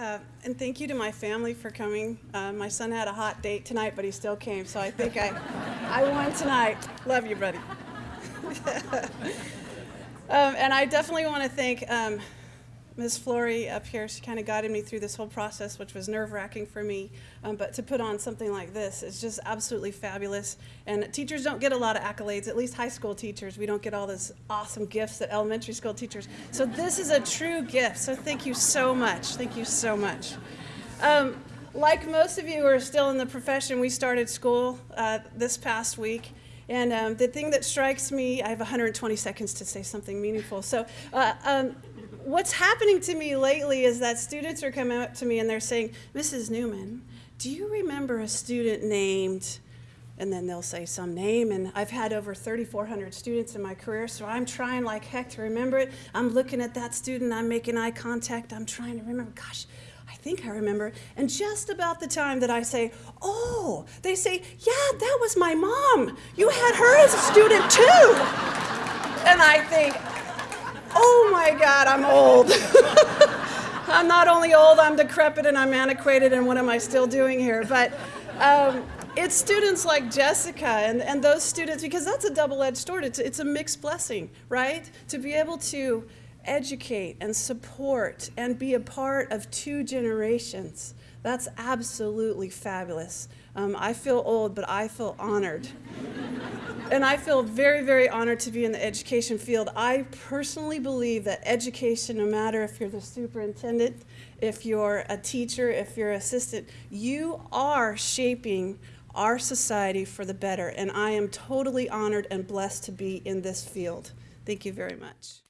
Uh, and thank you to my family for coming. Uh, my son had a hot date tonight, but he still came, so I think I, I won tonight. Love you, buddy. um, and I definitely want to thank um, Ms. Flory up here. She kind of guided me through this whole process, which was nerve-wracking for me. Um, but to put on something like this is just absolutely fabulous. And teachers don't get a lot of accolades, at least high school teachers. We don't get all those awesome gifts that elementary school teachers. So this is a true gift. So thank you so much. Thank you so much. Um, like most of you who are still in the profession, we started school uh, this past week. And um, the thing that strikes me, I have 120 seconds to say something meaningful. So uh, um, what's happening to me lately is that students are coming up to me and they're saying, Mrs. Newman, do you remember a student named, and then they'll say some name, and I've had over 3,400 students in my career, so I'm trying like heck to remember it. I'm looking at that student, I'm making eye contact, I'm trying to remember, gosh, I think I remember. And just about the time that I say, oh, they say, yeah, that was my mom. You had her as a student too. And I think, oh my God, I'm old. I'm not only old, I'm decrepit and I'm antiquated, and what am I still doing here? But um, it's students like Jessica and, and those students, because that's a double-edged sword. It's, it's a mixed blessing, right? To be able to educate and support and be a part of two generations. That's absolutely fabulous. Um, I feel old, but I feel honored. And I feel very, very honored to be in the education field. I personally believe that education, no matter if you're the superintendent, if you're a teacher, if you're an assistant, you are shaping our society for the better. And I am totally honored and blessed to be in this field. Thank you very much.